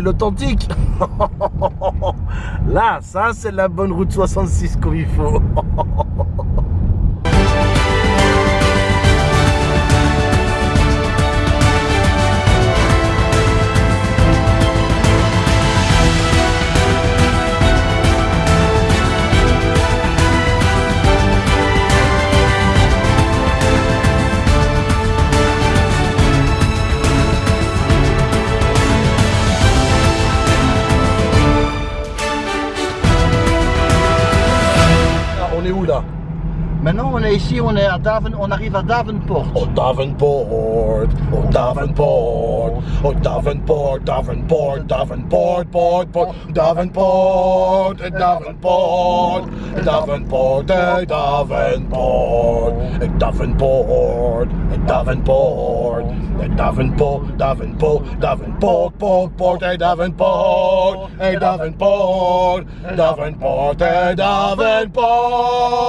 l'authentique Là, ça c'est la bonne route 66 comme il faut. est ici, on, Daven, on arrive à Davenport. Au Davenport, au Davenport, au Davenport, Davenport, Davenport, port, port, Davenport, eh, Davenport, eh, Davenport, eh, Davenport, Davenport, Davenport, Davenport, Davenport, Davenport, port, port, Davenport, Davenport, Davenport, Davenport.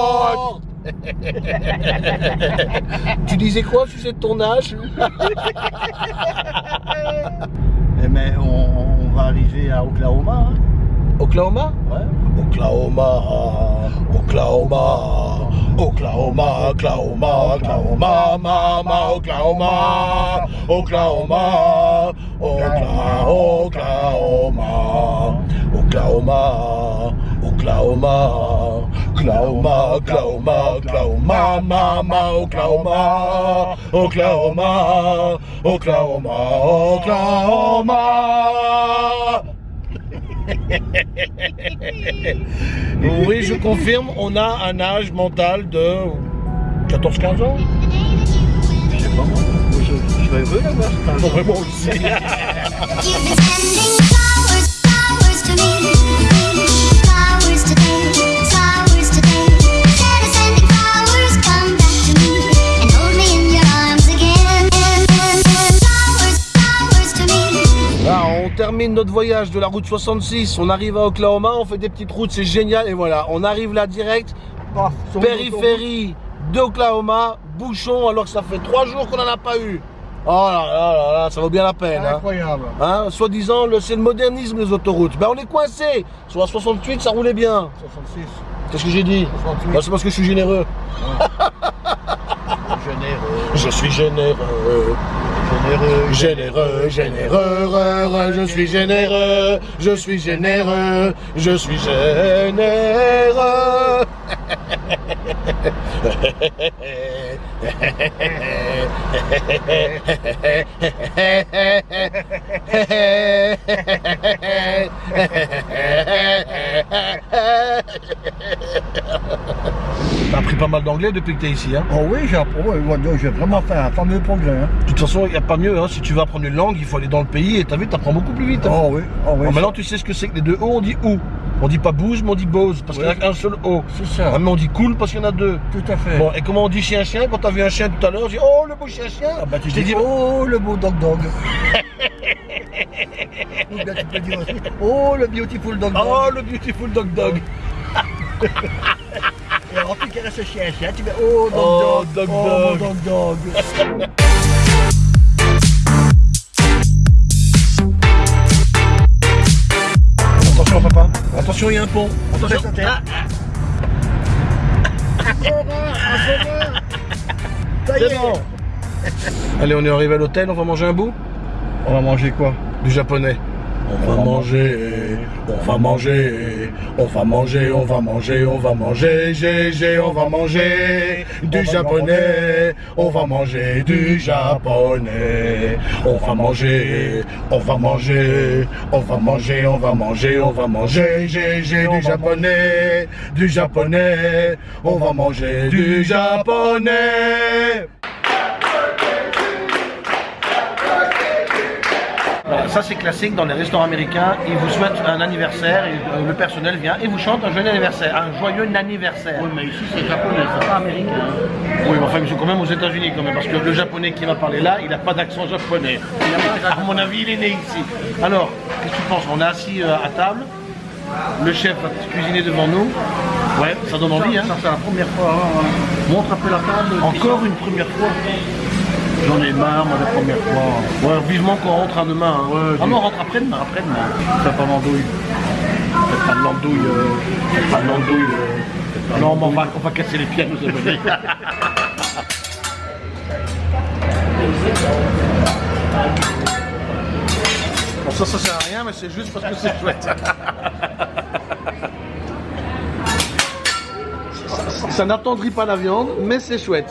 tu disais quoi tu sais de ton âge Eh, mais on, on va arriver à Oklahoma. hein. Oklahoma? Ouais. Oklahoma, Oklahoma, Oklahoma, Oklahoma, Oklahoma, mama, Oklahoma, Oklahoma, Oklahoma, Oklahoma, Oklahoma, Oklahoma, Oklahoma, Oklahoma, Oklahoma, mama, Oklahoma, Oklahoma, Oklahoma, Oklahoma. Oui, je confirme, on a un âge mental de 14-15 ans. Je sais pas moi. Je, serais heureux. Bon, vraiment aussi. Termine notre voyage de la route 66, on arrive à Oklahoma, on fait des petites routes, c'est génial. Et voilà, on arrive là direct, périphérie d'Oklahoma, bouchon, alors que ça fait trois jours qu'on n'en a pas eu. Oh là là là là, ça vaut bien la peine. Hein. Incroyable. Hein, Soi-disant, le- c'est le modernisme les autoroutes. Ben on est coincé. Sur la 68, ça roulait bien. 66. Qu'est-ce que j'ai dit? 68. Ben, C'est parce que je suis généreux. Généreux. Je suis généreux. Généreux. Généreux, généreux, je suis généreux, je suis généreux, je suis généreux. T'as appris pas mal d'anglais depuis que t'es ici, hein? Oh oui, j'ai ouais, vraiment fait un fameux progrès. Hein. De toute façon, il n'y a pas mieux, hein. si tu veux apprendre une langue, il faut aller dans le pays et t'as vu, t'apprends beaucoup plus vite. hein. Oh oui, oh oui. Maintenant, tu sais ce que c'est que les deux O, on dit ou. On dit pas bouge, mais on dit bose, parce qu'il n'y a qu'un seul O. C'est ça. Ah, mais on dit cool parce qu'il y en a deux. Tout à fait. Bon, et comment on dit chien-chien Quand t'as vu un chien tout à l'heure, on dit oh le beau chien-chien Ah bah tu Je dis, dit, oh le beau dog dog. Ou bien tu peux dire aussi, oh le beautiful dog dog. oh le beautiful dog dog Et alors tu caresses ce chien chien, tu fais oh dog Oh, dog. dog oh dog. dog dog. Attention papa, attention il y a un pont. Attention. Y C'est est. bon. Allez, on est arrivé à l'hôtel, on va manger un bout On va manger quoi? Du japonais. On va manger, on va manger, on va manger, on va manger, on va manger, GG, on va manger du japonais, on va manger du japonais, on va manger, on va manger, on va manger, on va manger, on va manger, GG, du japonais, du japonais, on va manger du japonais. Ça c'est classique dans les restaurants américains, ils vous souhaitent un anniversaire et euh, le personnel vient et vous chante un joyeux anniversaire, un joyeux anniversaire. Oui mais ici c'est japonais, c'est pas américain. Oui, mais enfin ils sont quand même aux États-Unis quand même, parce que le japonais qui va parler là, il n'a pas d'accent japonais. À mon avis, il est né ici. Alors, qu'est-ce que tu penses? On est assis euh, à table, le chef va cuisiner devant nous. Ouais, ça donne envie, hein Ça c'est la première fois. hein. Montre un peu la table. Encore une première fois. J'en ai marre, moi, la première fois. Ouais, vivement qu'on rentre à demain. hein. Ouais, ah non, on rentre après-demain, après-demain. Fais pas l'andouille. Faites pas de l'andouille. euh, faites pas de l'andouille. euh. Non, mais on va, on va casser les pieds à nos abonnés. Bon, ça, ça sert à rien, mais c'est juste parce que c'est chouette. Ça- Ça n'attendrit pas la viande, mais c'est chouette.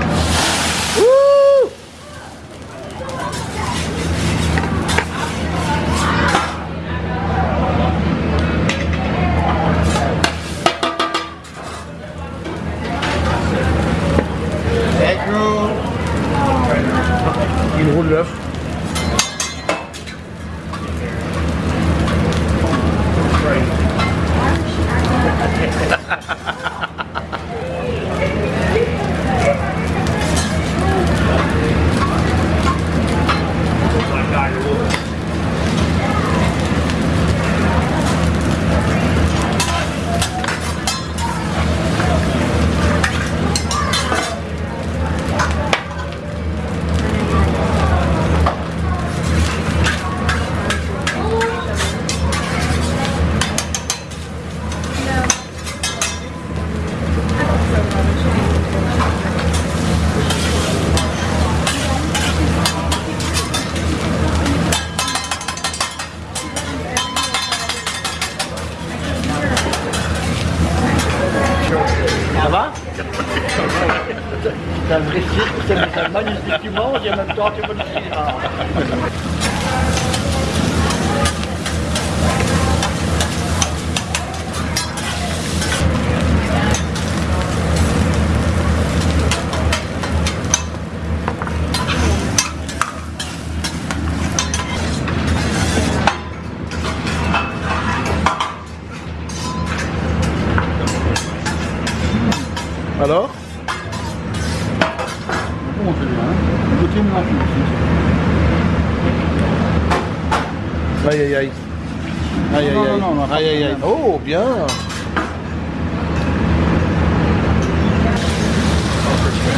aïe. problème. Oh bien.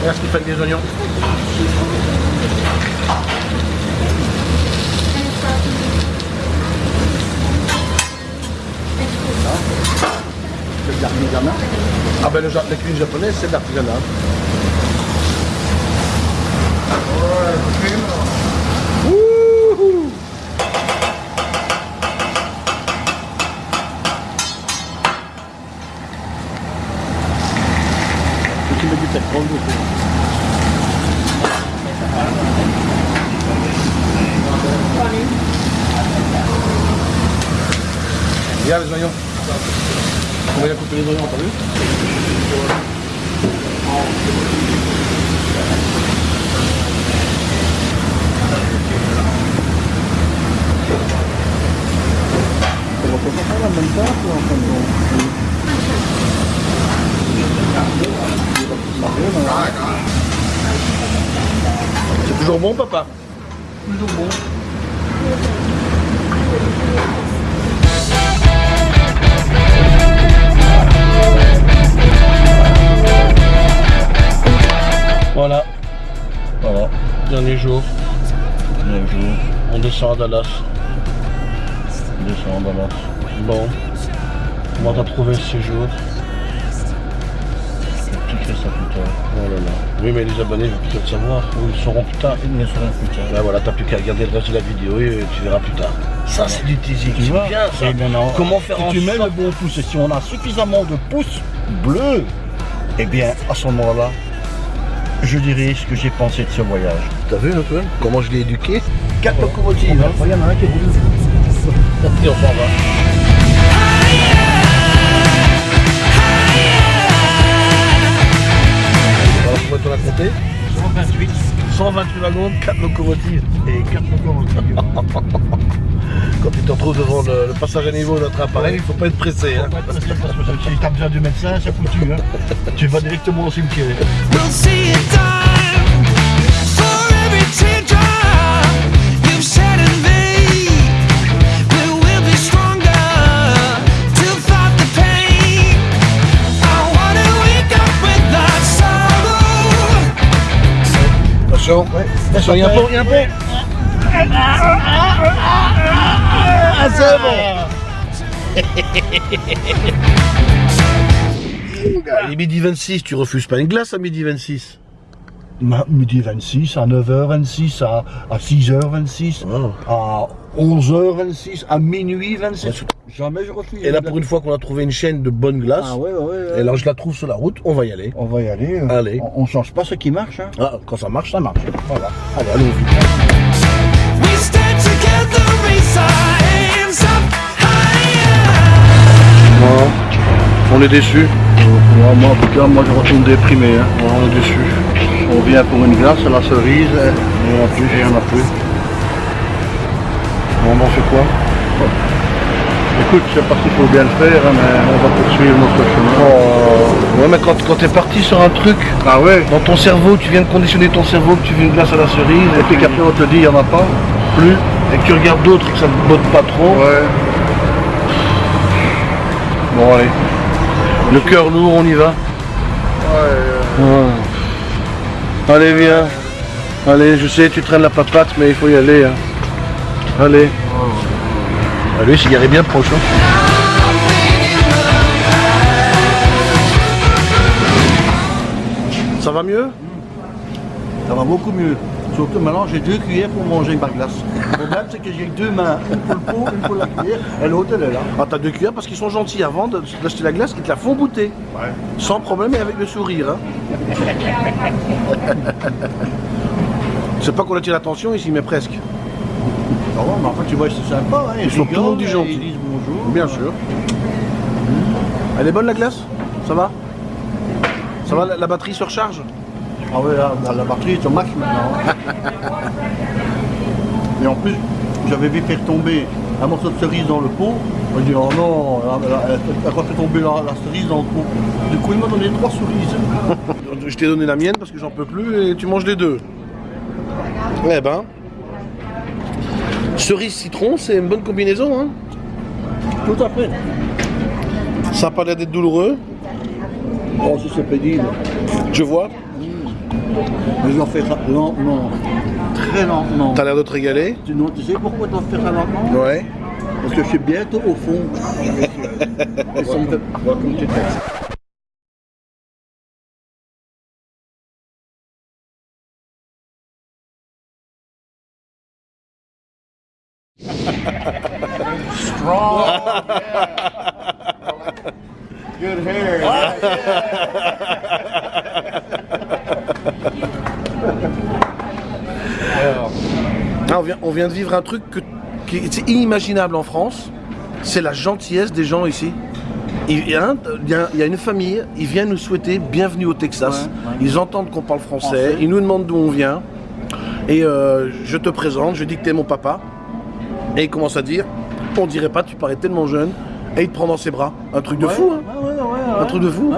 Regarde Stéphane des oignons. C'est de l'artisanat. Ah ben le, la cuisine japonaise c'est de l'artisanat. Wouhou Tu mets du pétrole dessus. Regarde les oignons. On va bien couper les oignons, t'as C'est toujours bon papa Toujours bon. Voilà. Voilà. Dernier jour. Dernier jour. On descend à Dallas. On descend à Dallas. Bon. Comment t'as trouvé ce séjour Ça plus tard. Oh là là. Oui mais les abonnés vont peut-être savoir. Ou ils sauront plus tard. Ils ne seront plus tard. Là voilà, t'as plus qu'à regarder le reste de la vidéo et tu verras plus tard. Ça c'est du teasing, Tu vois bien ça. Et maintenant, Comment faire si en tu mets le bon pouce et si on a suffisamment de pouces bleus, eh bien, à ce moment-là, je dirai ce que j'ai pensé de ce voyage. T'as vu Antoine Comment je l'ai éduqué? Quatre locomotives. hein. Il y en a un qui roule. Et on s'en va. Tu compté 128. 128 wagons, 4 locomotives. Et 4 locomotives. Quand tu te retrouves devant le, le passage à niveau de notre appareil, il faut pas être pressé. hein. Si t'as besoin du médecin, c'est foutu. Hein. Tu vas directement au cimetière. Il y a un pont, il y a un pont. Ah, c'est bon. Il est midi 26, tu refuses pas une glace à midi 26 Ma- Midi 26, à 9h26, à, à 6h26, Oh. à 11h26, à minuit 26. Jamais je refuse. Et là, pour une fois qu'on a trouvé une chaîne de bonnes glaces, Ah ouais, ouais, ouais. et là je la trouve sur la route, on va y aller. On va y aller. euh, Allez. On, on change pas ce qui marche. Hein. Ah, quand ça marche, ça marche. Voilà. Allez. On est déçus. Moi, moi, en tout cas, moi je retourne déprimé. Hein. On est déçus. On vient pour une glace à la cerise, et il n'y en a plus, il n'y en a plus. On en fait quoi? Écoute, je sais pas s'il faut bien le faire, hein, mais on va poursuivre notre chemin. Ouais, mais quand, quand t'es parti sur un truc, Ah ouais dans ton cerveau, tu viens de conditionner ton cerveau que tu veux une glace à la cerise, Et puis qu'après on te dit, il n'y en a pas plus, et que tu regardes d'autres et que ça te botte pas trop. Ouais. Bon, allez. Le cœur lourd, on y va. Ouais. Allez, viens. Allez, je sais, tu traînes la papate, mais il faut y aller. hein. Allez. Allez, s'il y allait bien proche. hein. Ça va mieux? Ça va beaucoup mieux. Surtout maintenant, j'ai deux cuillères pour manger ma glace. Le problème, c'est que j'ai deux mains. Une pour le pot, une pour la cuillère, et l'autre, elle est là. Ah, t'as deux cuillères parce qu'ils sont gentils avant d'acheter la glace, ils te la font goûter. Sans problème et avec le sourire. Hein. C'est pas qu'on attire l'attention ici, mais presque. Ouais, mais enfin, tu vois, c'est sympa. Hein, Ils sont tout le monde du gentil. Ils disent bonjour. Bien sûr. Elle est bonne la glace? Ça va? Ça va, la, la batterie se recharge? Ah ouais, là, la, la batterie est au max maintenant. Et en plus, j'avais vu faire tomber un morceau de cerise dans le pot. J'ai dit, oh non, elle, elle- elle a fait tomber la, la cerise dans le pot. Du coup, il m'a donné trois cerises. Je t'ai donné la mienne parce que j'en peux plus et tu manges les deux. Eh ben. Cerise citron, c'est une bonne combinaison. Hein Tout à fait. ça n'a pas l'air d'être douloureux, Oh, si c'est pénible. je vois. Mais j'en fais ça lentement. Très lentement. T'as l'air de te régaler. Tu, non, tu sais pourquoi tu dois faire ça lentement Ouais. Parce que je suis bientôt au fond Voilà, comme tu fais. Good hair. Ah, on, vient, on vient de vivre un truc que, qui est inimaginable en France. C'est la gentillesse des gens ici. Il y, a un- il y a- il y a une famille, ils viennent nous souhaiter bienvenue au Texas. Ouais, ouais. Ils entendent qu'on parle français, Français. ils nous demandent d'où on vient. Et euh, je te présente, je dis que t'es mon papa. Et il commence à dire, on dirait pas, tu parais tellement jeune. Et il te prend dans ses bras. Un truc de fou, hein. Ouais. Un truc de fou.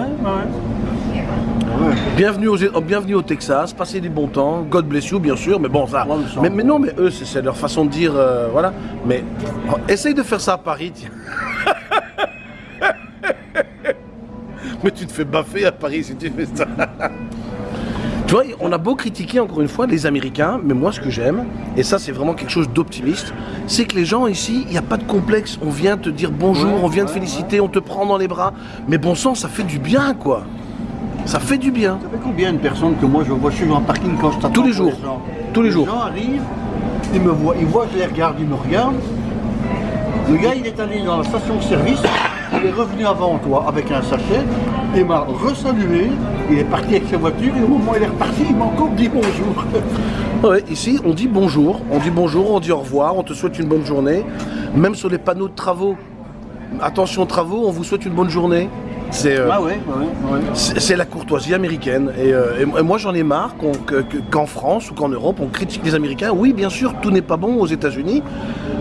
Bienvenue, aux, oh, bienvenue au Texas, passez des bons temps, God bless you bien sûr, mais bon ça. Mais non, mais eux c'est leur façon de dire, euh, voilà. Mais oh, essaye de faire ça à Paris, tiens. mais tu te fais baffer à Paris si tu fais ça. tu vois, on a beau critiquer encore une fois les Américains, mais moi ce que j'aime, et ça c'est vraiment quelque chose d'optimiste, c'est que les gens ici, il n'y a pas de complexe. On vient te dire bonjour, Ouais, on vient te ouais, féliciter, on te prend dans les bras. Mais bon sang, ça fait du bien quoi. Ça fait du bien. Ça fait combien de personnes que moi je vois, je suis en parking quand je t'attends Tous les jours. gens. Tous les jours. gens arrivent, ils me voient, ils voient je les regarde, ils me regardent. Le gars il est allé dans la station de service, il est revenu avant toi avec un sachet, il m'a resalué, il est parti avec sa voiture et au moment où il est reparti, il m'a encore dit bonjour. Ouais, ici, on dit bonjour, on dit bonjour, on dit au revoir, on te souhaite une bonne journée. Même sur les panneaux de travaux, attention travaux, on vous souhaite une bonne journée. C'est euh, Ah ouais, ouais, ouais. c'est la courtoisie américaine. Et, euh, et moi, j'en ai marre qu'en France ou qu'en Europe, on critique les Américains. Oui, bien sûr, tout n'est pas bon aux États-Unis.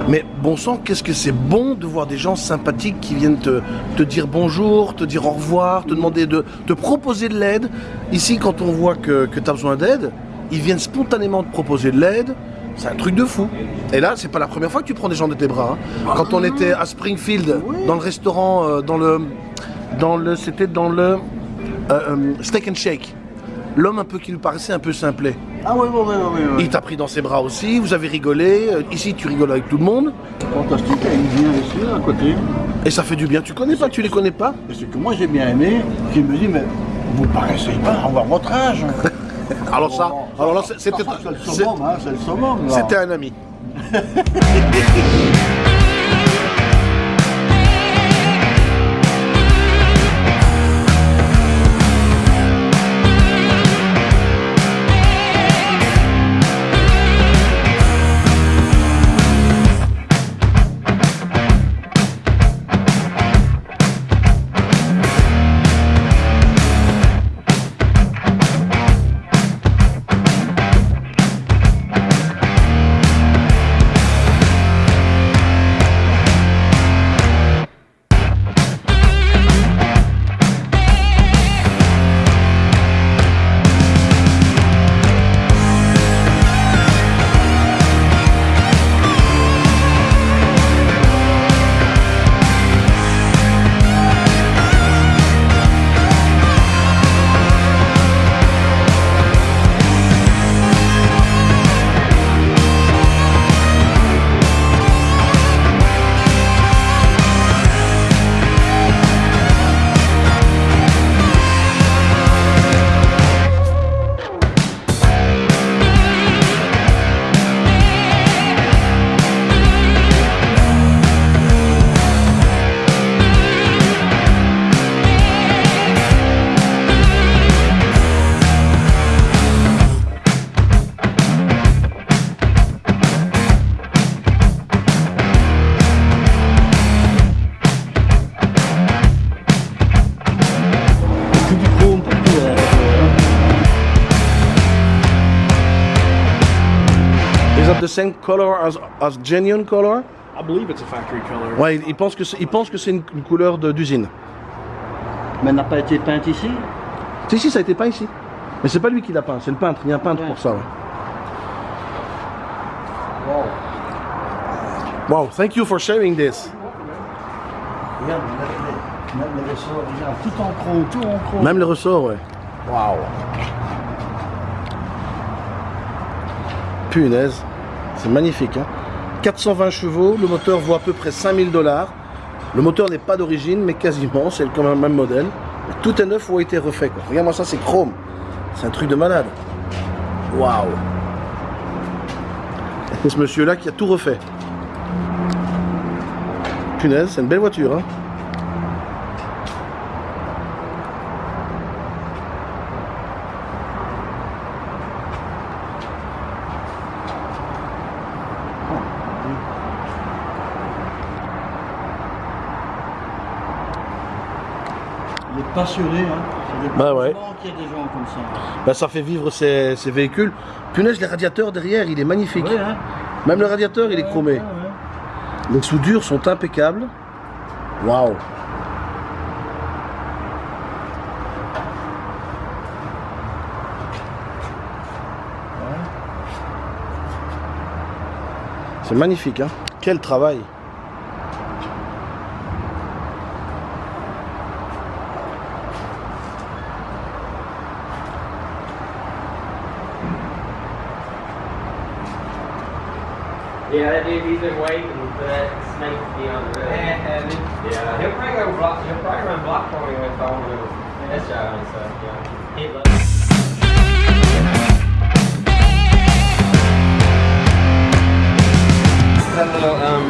Mais bon sang, qu'est-ce que c'est bon de voir des gens sympathiques qui viennent te, te dire bonjour, te dire au revoir, te demander de te proposer de l'aide. Ici, quand on voit que, que tu as besoin d'aide, ils viennent spontanément te proposer de l'aide. C'est un truc de fou. Et là, c'est pas la première fois que tu prends des gens de tes bras. hein. Quand on était à Springfield, dans le restaurant, euh, dans le, dans le, c'était dans le euh, euh, Steak and Shake. L'homme un peu qui nous paraissait un peu simplet. Ah ouais, ouais, ouais. Il t'a pris dans ses bras aussi, vous avez rigolé. Euh, Ici, tu rigoles avec tout le monde. Fantastique, il vient ici, à côté. Et ça fait du bien. Tu connais pas, tu les connais pas Et ce que moi j'ai bien aimé, je me dis, mais vous paraissez pas avoir votre âge. Alors ça, alors c'était, hein, là. c'était un ami. The same color as, as genuine color? I believe it's a factory color. Ouais, il, pense que c'est, il pense que c'est une, une couleur d'usine. Mais elle n'a pas été peinte ici? Si, si, ça a été peint ici. Mais c'est pas lui qui l'a peint, c'est le peintre. Il y a un peintre pour ça. Ouais. Wow, thank you for sharing this. Regarde, même les ressorts, regarde, tout en chrome, tout en chrome. Même les ressorts, ouais. Waouh. Punaise. C'est magnifique. Hein 420 chevaux, le moteur vaut à peu près 5000 dollars. Le moteur n'est pas d'origine, mais quasiment, c'est un même modèle. Tout est neuf ou a été refait. Regarde-moi ça, c'est chrome. C'est un truc de malade. Waouh. C'est ce monsieur-là qui a tout refait. Punaise, c'est une belle voiture. Hein Il est passionné, hein. C'est des Bah ouais. heureusement qu'il y a des gens comme ça. Ben, ça fait vivre ces, ces véhicules. Punaise, les radiateurs derrière, il est magnifique. Ouais, hein. Même le radiateur, il est chromé. Ouais, ouais. Les soudures sont impeccables. Waouh. C'est magnifique, hein Quel travail Yeah, that dude, he's been waiting for that snake to be on the road. Yeah, he'll probably go block. He'll probably run block for me with all the test drive and stuff. Yeah, he loves. That little um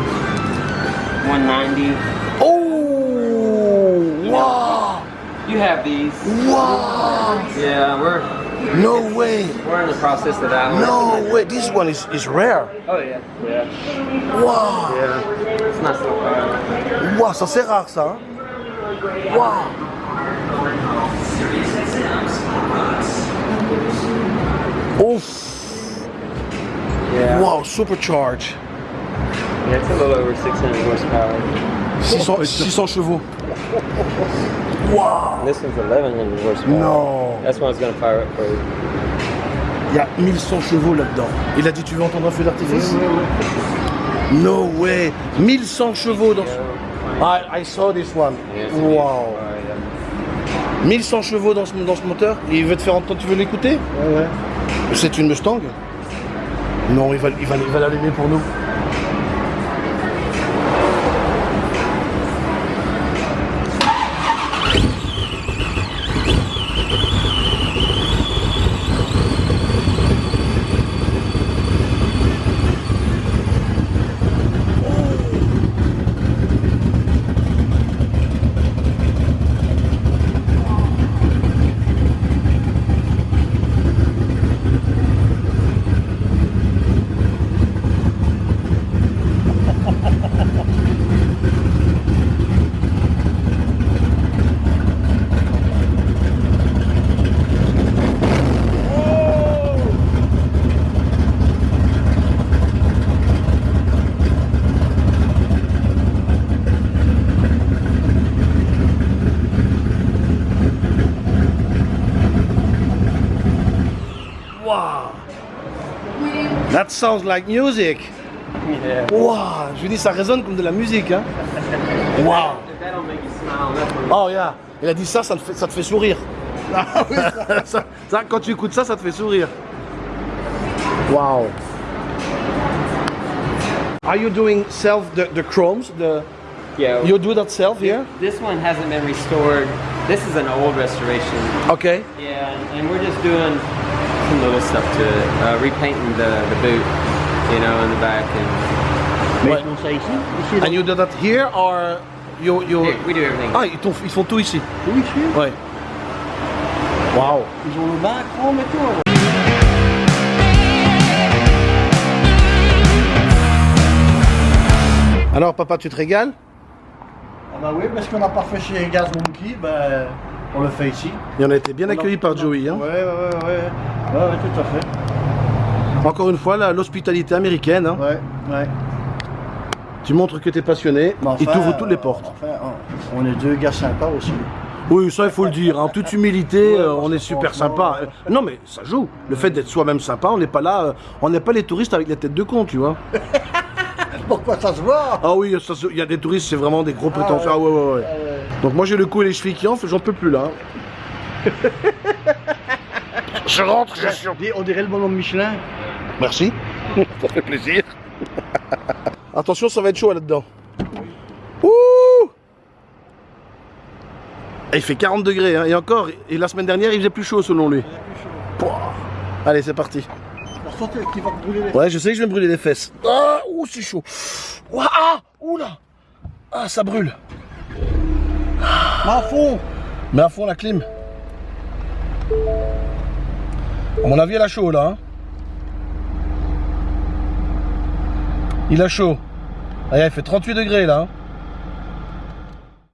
190. Oh Wow You have these. Wow Yeah, we're no way. We're in the process of that. No way. This one is, is rare. Oh yeah. Yeah. Wow. Yeah. It's not so rare. Wow, ça c'est rare ça. Wow. Oof. Yeah. Wow, supercharged. Yeah, it's a little over 600 horsepower. 600, 600 chevaux. Wow. This is 1100 horsepower. No. That's one I was gonna fire up for you. Il y a 1100 chevaux là-dedans. Il a dit tu veux entendre un feu d'artifice? No way 1100 chevaux dans ce... I, I saw this one. Wow. beautiful car, yeah. 1100 chevaux dans ce, dans ce moteur? Et il veut te faire entendre, tu veux l'écouter? Ouais, ouais. C'est une Mustang Non, il va il va, il va l'allumer pour nous. That sounds like music Yeah. Wow Je lui dis ça résonne comme de la musique hein Wow If that don't make you smile, that's Oh yeah Il a dit ça, ça te fait, ça te fait sourire. Ah ça, ça, quand tu écoutes ça, ça te fait sourire. Wow. Are you doing self the, the chromes? The, yeah. you do that self here? This one hasn't been restored. This is an old restoration. Okay. Yeah, and we're just doing some little stuff to it. Uh, repainting the, the boot, you know, in the back. And. Ici, And you do that here or you you? Here, we do everything. Ah, ils, t'ont- ils font tout ici. tout ici. Ouais. Wow. Ils ont le bac chrome et tout. Alors papa, tu te régales Ah bah oui, parce qu'on n'a pas fait chez Gas Monkey, ben on le fait ici. Et on a été bien accueillis par Joey. Hein. Ouais, ouais, ouais, ouais. Ouais, tout à fait. Encore une fois, l'hospitalité américaine. hein. Ouais, ouais. Tu montres que tu es passionné. Enfin, t'ouvrent toutes les portes. Enfin, on- est deux gars sympas aussi. Oui, ça il faut le dire. En toute humilité, Ouais, euh, on est super sympa. Non mais ça joue. Le fait d'être soi-même sympa, on n'est pas là. euh, on n'est pas les touristes avec la tête de con, tu vois. Pourquoi ça se voit Ah oui, se- il y a des touristes, c'est vraiment des gros prétentieux. Ah ouais. ouais, ouais, ouais. Donc moi j'ai le cou et les chevilles qui enflent, j'en peux plus là. hein. je rentre, je suis. On dirait- On dirait le bonhomme Michelin. Merci. ça fait plaisir. Attention, ça va être chaud là-dedans. Ouh Et Il fait 40 degrés, hein, et encore, et la semaine dernière il faisait plus chaud selon lui. Pouah. Allez, c'est parti. Brûler les Ouais, je sais que je vais me brûler les fesses. Ah, ouh, c'est chaud. Ouah, ah, oula. Ah, ça brûle. À fond Mets à fond la clim. À mon avis, elle a chaud là. hein. Il a chaud. Regarde, il fait 38 degrés là. hein.